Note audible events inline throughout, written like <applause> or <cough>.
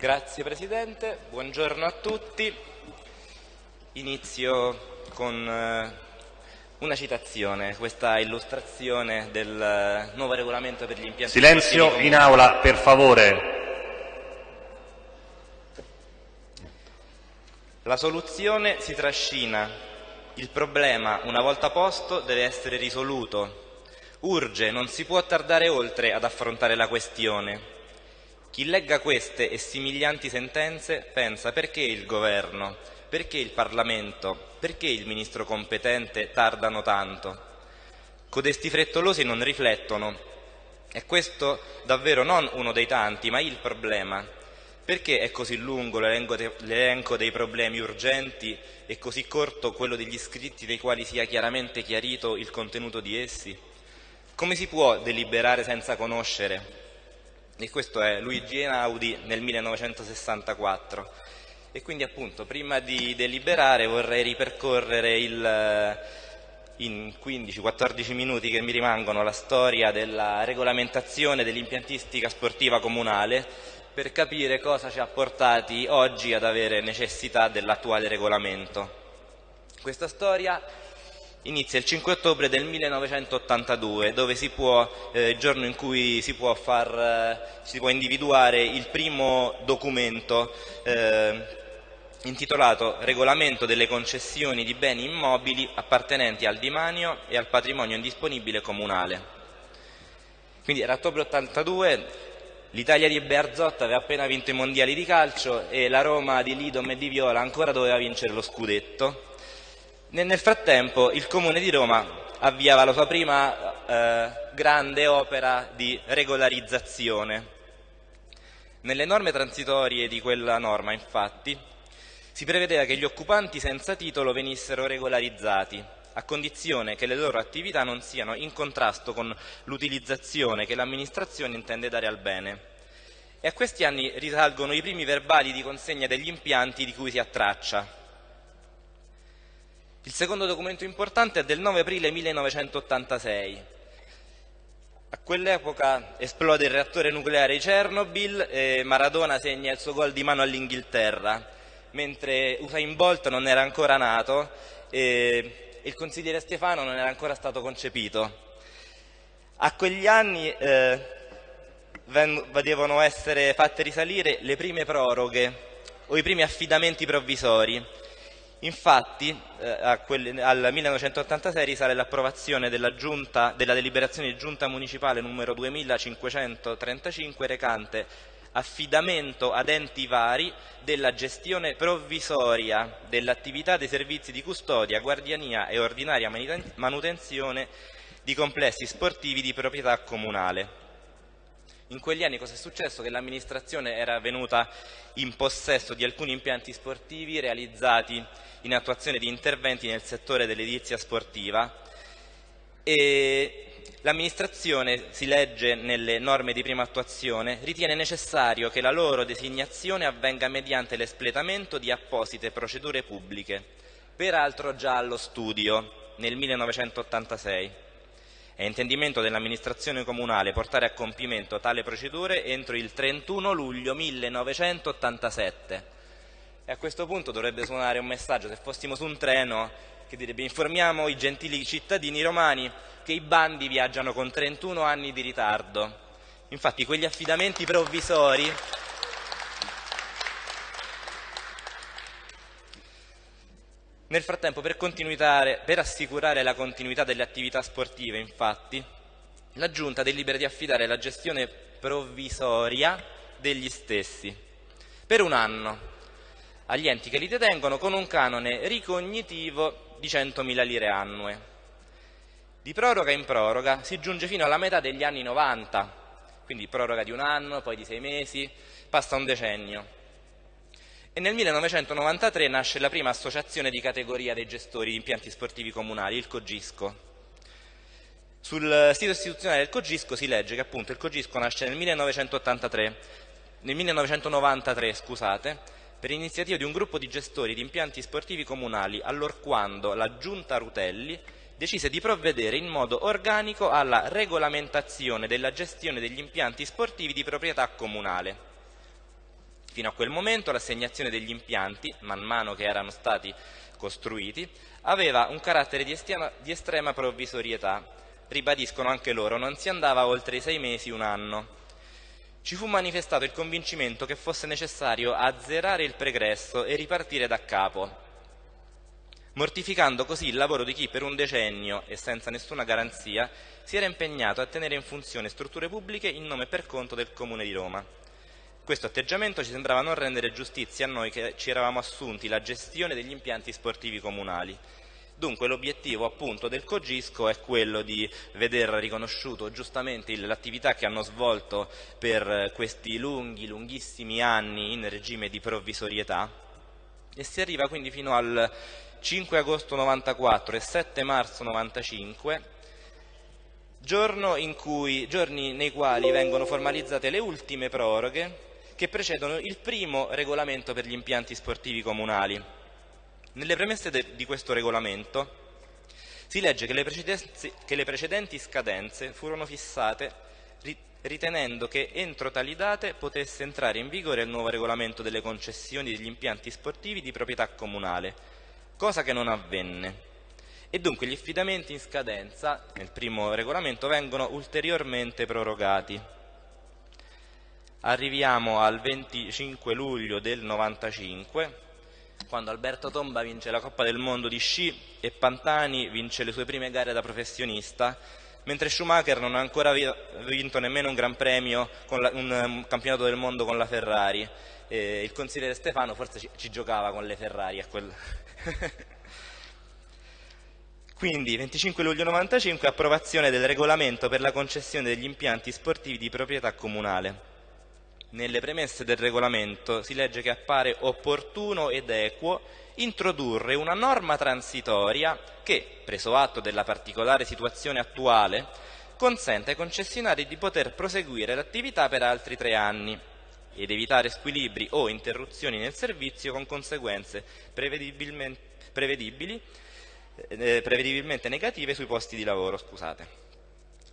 Grazie Presidente, buongiorno a tutti. Inizio con eh, una citazione, questa illustrazione del eh, nuovo regolamento per gli impianti Silenzio in aula, per favore. La soluzione si trascina, il problema, una volta posto, deve essere risoluto. Urge, non si può tardare oltre ad affrontare la questione. Chi legga queste e similianti sentenze pensa perché il Governo, perché il Parlamento, perché il Ministro competente tardano tanto. Codesti frettolosi non riflettono. È questo davvero non uno dei tanti, ma il problema. Perché è così lungo l'elenco dei problemi urgenti e così corto quello degli scritti dei quali sia chiaramente chiarito il contenuto di essi? Come si può deliberare senza conoscere? E questo è Luigi Einaudi nel 1964. E quindi appunto prima di deliberare vorrei ripercorrere il, eh, in 15-14 minuti che mi rimangono la storia della regolamentazione dell'impiantistica sportiva comunale per capire cosa ci ha portati oggi ad avere necessità dell'attuale regolamento. Questa storia inizia il 5 ottobre del 1982, dove si può, eh, giorno in cui si può, far, eh, si può individuare il primo documento eh, intitolato Regolamento delle concessioni di beni immobili appartenenti al demanio e al patrimonio indisponibile comunale. Quindi era ottobre 82, l'Italia di Bearzot aveva appena vinto i mondiali di calcio e la Roma di Lidom e di Viola ancora doveva vincere lo scudetto nel frattempo il Comune di Roma avviava la sua prima eh, grande opera di regolarizzazione. Nelle norme transitorie di quella norma, infatti, si prevedeva che gli occupanti senza titolo venissero regolarizzati, a condizione che le loro attività non siano in contrasto con l'utilizzazione che l'amministrazione intende dare al bene. E a questi anni risalgono i primi verbali di consegna degli impianti di cui si ha traccia, il secondo documento importante è del 9 aprile 1986. A quell'epoca esplode il reattore nucleare di Chernobyl e Maradona segna il suo gol di mano all'Inghilterra, mentre Usain Bolt non era ancora nato e il consigliere Stefano non era ancora stato concepito. A quegli anni eh, devono essere fatte risalire le prime proroghe o i primi affidamenti provvisori Infatti eh, quelli, al 1986 risale l'approvazione della, della, deliberazione di giunta municipale numero 2535 recante affidamento ad enti vari della gestione provvisoria dell'attività dei servizi di custodia, guardiania e ordinaria manutenzione di complessi sportivi di proprietà comunale. In quegli anni cosa è successo? Che l'amministrazione era venuta in possesso di alcuni impianti sportivi realizzati in attuazione di interventi nel settore dell'edilizia sportiva e l'amministrazione, si legge nelle norme di prima attuazione, ritiene necessario che la loro designazione avvenga mediante l'espletamento di apposite procedure pubbliche, peraltro già allo studio nel 1986. È intendimento dell'amministrazione comunale portare a compimento tale procedure entro il 31 luglio 1987 e a questo punto dovrebbe suonare un messaggio, se fossimo su un treno, che direbbe informiamo i gentili cittadini romani che i bandi viaggiano con 31 anni di ritardo. Infatti quegli affidamenti provvisori Nel frattempo, per, per, assicurare la continuità delle attività sportive, infatti, la Giunta delibera di affidare la gestione provvisoria degli stessi per un anno agli enti che li detengono con un canone ricognitivo di 100.000 lire annue. Di proroga in proroga si giunge fino alla metà degli anni 90, quindi proroga di un anno, poi di sei mesi, passa un decennio. E nel 1993 nasce la prima associazione di categoria dei gestori di impianti sportivi comunali, il Cogisco. Sul sito istituzionale del Cogisco si legge che appunto il Cogisco nasce nel 1983, nel 1993 scusate, per iniziativa di un gruppo di gestori di impianti sportivi comunali allorquando la Giunta Rutelli decise di provvedere in modo organico alla regolamentazione della gestione degli impianti sportivi di proprietà comunale. Fino a quel momento l'assegnazione degli impianti, man mano che erano stati costruiti, aveva un carattere di estrema, di estrema provvisorietà. Ribadiscono anche loro, non si andava oltre i sei mesi, un anno. Ci fu manifestato il convincimento che fosse necessario azzerare il pregresso e ripartire da capo, mortificando così il lavoro di chi per un decennio e senza nessuna garanzia si era impegnato a tenere in funzione strutture pubbliche in nome e per conto del Comune di Roma. Questo atteggiamento ci sembrava non rendere giustizia a noi che ci eravamo assunti la gestione degli impianti sportivi comunali. Dunque l'obiettivo appunto del Cogisco è quello di veder riconosciuto giustamente l'attività che hanno svolto per questi lunghi, lunghissimi anni in regime di provvisorietà e si arriva quindi fino al 5 agosto 94 e 7 marzo 95 giorno cui, giorni nei quali vengono formalizzate le ultime proroghe che precedono il primo regolamento per gli impianti sportivi comunali. Nelle premesse di questo regolamento si legge che le, che le precedenti scadenze furono fissate ritenendo che entro tali date potesse entrare in vigore il nuovo regolamento delle concessioni degli impianti sportivi di proprietà comunale, cosa che non avvenne. E dunque gli affidamenti in scadenza nel primo regolamento vengono ulteriormente prorogati. Arriviamo al 25 luglio del 95 quando Alberto Tomba vince la Coppa del Mondo di sci e Pantani vince le sue prime gare da professionista, mentre Schumacher non ha ancora vinto nemmeno un Gran Premio, la, un, un, campionato del mondo con la Ferrari. E il consigliere Stefano forse ci, ci giocava con le Ferrari. Quel... <laughs> Quindi 25 luglio 95 approvazione del regolamento per la concessione degli impianti sportivi di proprietà comunale. Nelle premesse del regolamento si legge che appare opportuno ed equo introdurre una norma transitoria che, preso atto della particolare situazione attuale, consente ai concessionari di poter proseguire l'attività per altri tre anni ed evitare squilibri o interruzioni nel servizio con conseguenze prevedibili, eh, prevedibilmente negative sui posti di lavoro. Scusate.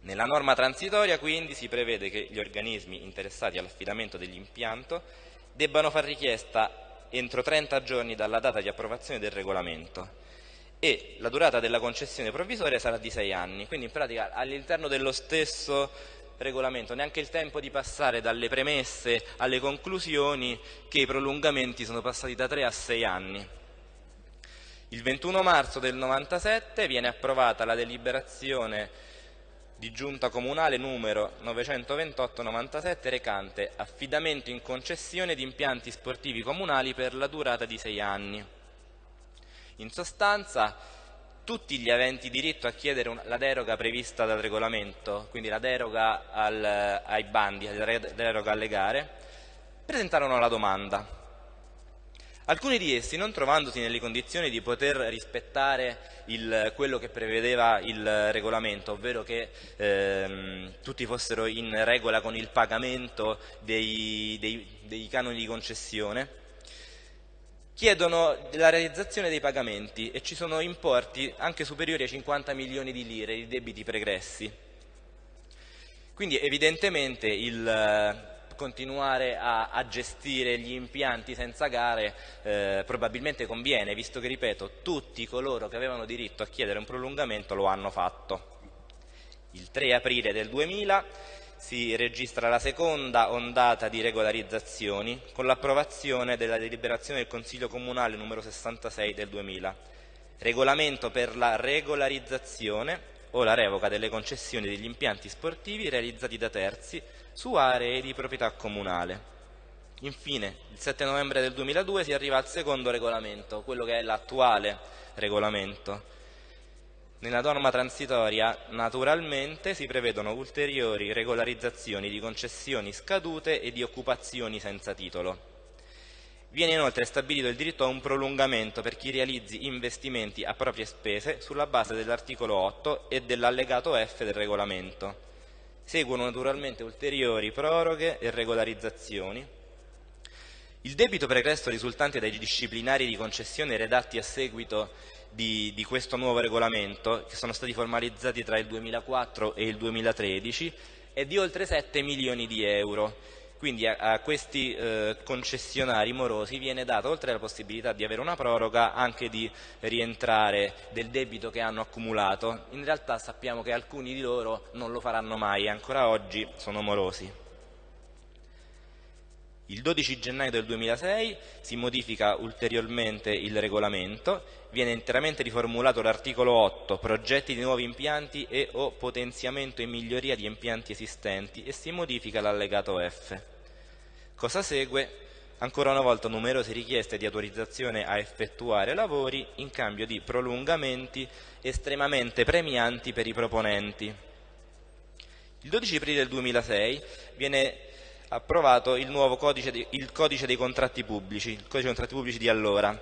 Nella norma transitoria quindi si prevede che gli organismi interessati all'affidamento dell'impianto debbano far richiesta entro 30 giorni dalla data di approvazione del regolamento e la durata della concessione provvisoria sarà di 6 anni, quindi in pratica all'interno dello stesso regolamento, neanche il tempo di passare dalle premesse alle conclusioni che i prolungamenti sono passati da 3 a 6 anni. Il 21 marzo del 97 viene approvata la deliberazione di giunta comunale numero 928-97 recante affidamento in concessione di impianti sportivi comunali per la durata di sei anni. In sostanza tutti gli aventi diritto a chiedere una, la deroga prevista dal regolamento, quindi la deroga al, ai bandi, la deroga alle gare, presentarono la domanda Alcuni di essi, non trovandosi nelle condizioni di poter rispettare il, quello che prevedeva il regolamento, ovvero che ehm, tutti fossero in regola con il pagamento dei, dei, dei canoni di concessione, chiedono la realizzazione dei pagamenti e ci sono importi anche superiori ai 50 milioni di lire di debiti pregressi. Quindi evidentemente il continuare a, a, gestire gli impianti senza gare eh, probabilmente conviene, visto che, ripeto, tutti coloro che avevano diritto a chiedere un prolungamento lo hanno fatto. Il 3 aprile del 2000 si registra la seconda ondata di regolarizzazioni con l'approvazione della deliberazione del Consiglio Comunale numero 66 del 2000, regolamento per la regolarizzazione o la revoca delle concessioni degli impianti sportivi realizzati da terzi su aree di proprietà comunale. Infine, il 7 novembre del 2002 si arriva al secondo regolamento, quello che è l'attuale regolamento. Nella norma transitoria, naturalmente, si prevedono ulteriori regolarizzazioni di concessioni scadute e di occupazioni senza titolo. Viene inoltre stabilito il diritto a un prolungamento per chi realizzi investimenti a proprie spese sulla base dell'articolo 8 e dell'allegato F del regolamento. Seguono naturalmente ulteriori proroghe e regolarizzazioni. Il debito pregresso risultante dai disciplinari di concessione redatti a seguito di, di, questo nuovo regolamento, che sono stati formalizzati tra il 2004 e il 2013, è di oltre 7 milioni di euro Quindi a, a questi eh, concessionari morosi viene data, oltre alla possibilità di avere una proroga, anche di rientrare del debito che hanno accumulato. In realtà sappiamo che alcuni di loro non lo faranno mai, ancora oggi sono morosi. Il 12 gennaio del 2006 si modifica ulteriormente il regolamento, viene interamente riformulato l'articolo 8, progetti di nuovi impianti e o potenziamento e miglioria di impianti esistenti e si modifica l'allegato F. Cosa segue? Ancora una volta numerose richieste di autorizzazione a effettuare lavori in cambio di prolungamenti estremamente premianti per i proponenti. Il 12 aprile del 2006 viene approvato il nuovo codice, di, il codice dei contratti pubblici, il codice dei contratti pubblici di allora,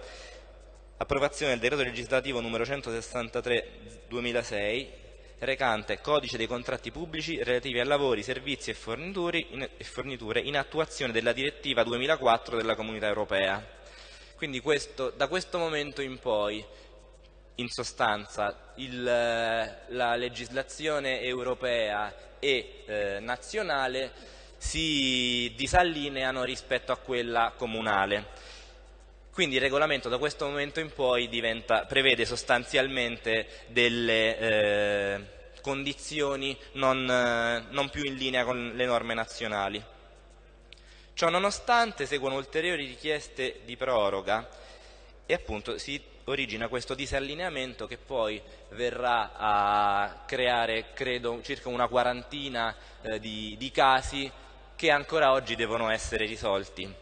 approvazione del decreto legislativo numero 163 2006 recante codice dei contratti pubblici relativi a lavori, servizi e, forniture in attuazione della direttiva 2004 della Comunità Europea. Quindi questo, da questo momento in poi, in sostanza, il, la legislazione europea e eh, nazionale si disallineano rispetto a quella comunale. Quindi il regolamento da questo momento in poi diventa, prevede sostanzialmente delle eh, condizioni non, eh, non più in linea con le norme nazionali. Ciò nonostante seguono ulteriori richieste di proroga e appunto si origina questo disallineamento che poi verrà a creare credo circa una quarantina eh, di, di casi che ancora oggi devono essere risolti.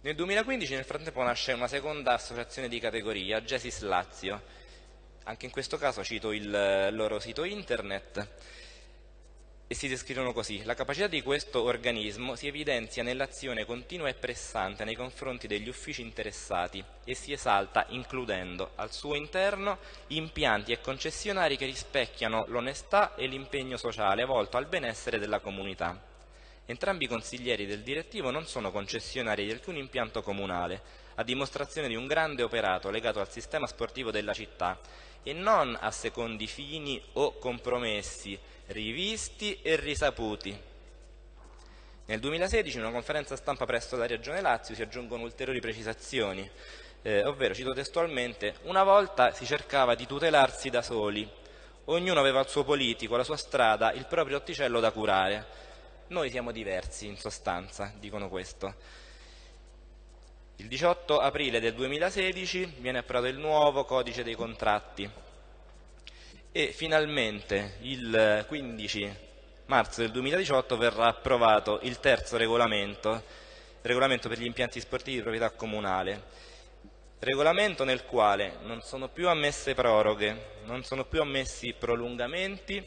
Nel 2015 nel frattempo nasce una seconda associazione di categoria, Gesis Lazio. Anche in questo caso cito il loro sito internet e si descrivono così. La capacità di questo organismo si evidenzia nell'azione continua e pressante nei confronti degli uffici interessati e si esalta includendo al suo interno impianti e concessionari che rispecchiano l'onestà e l'impegno sociale volto al benessere della comunità. Entrambi i consiglieri del direttivo non sono concessionari di alcun impianto comunale, a dimostrazione di un grande operato legato al sistema sportivo della città e non a secondi fini o compromessi rivisti e risaputi. Nel 2016 in una conferenza stampa presso la Regione Lazio si aggiungono ulteriori precisazioni, eh, ovvero, cito testualmente, una volta si cercava di tutelarsi da soli, ognuno aveva il suo politico, la sua strada, il proprio otticello da curare. Noi siamo diversi, in sostanza, dicono questo. Il 18 aprile del 2016 viene approvato il nuovo codice dei contratti. E finalmente il 15 marzo del 2018 verrà approvato il terzo regolamento, regolamento per gli impianti sportivi di proprietà comunale, regolamento nel quale non sono più ammesse proroghe, non sono più ammessi prolungamenti,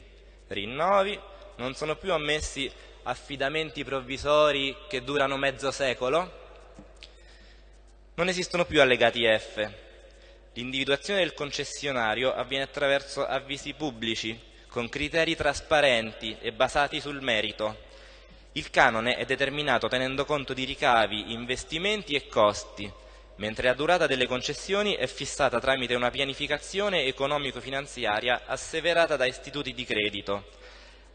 rinnovi, non sono più ammessi affidamenti provvisori che durano mezzo secolo, non esistono più allegati F, L'individuazione del concessionario avviene attraverso avvisi pubblici, con criteri trasparenti e basati sul merito. Il canone è determinato tenendo conto di ricavi, investimenti e costi, mentre la durata delle concessioni è fissata tramite una pianificazione economico-finanziaria asseverata da istituti di credito,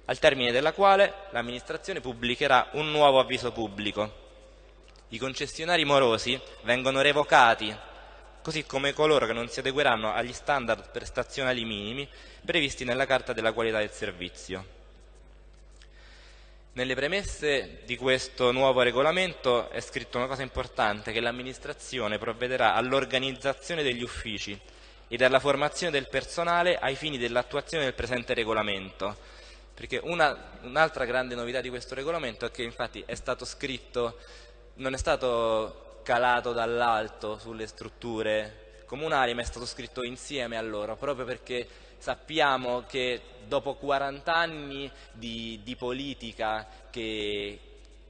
al termine della quale l'amministrazione pubblicherà un nuovo avviso pubblico. I concessionari morosi vengono revocati così come coloro che non si adegueranno agli standard prestazionali minimi previsti nella Carta della qualità del servizio. Nelle premesse di questo nuovo regolamento è scritto una cosa importante, che l'amministrazione provvederà all'organizzazione degli uffici ed alla formazione del personale ai fini dell'attuazione del presente regolamento. Perché un'altra un grande novità di questo regolamento è che infatti è stato scritto, non è stato calato dall'alto sulle strutture comunali, ma è stato scritto insieme a loro, proprio perché sappiamo che dopo 40 anni di, di politica che,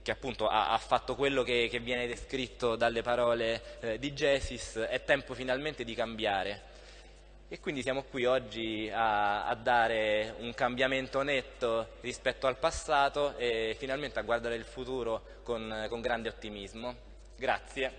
che appunto ha, ha, fatto quello che, che, viene descritto dalle parole eh, di Gesis, è tempo finalmente di cambiare. E quindi siamo qui oggi a, a, dare un cambiamento netto rispetto al passato e finalmente a guardare il futuro con, con grande ottimismo. Grazie.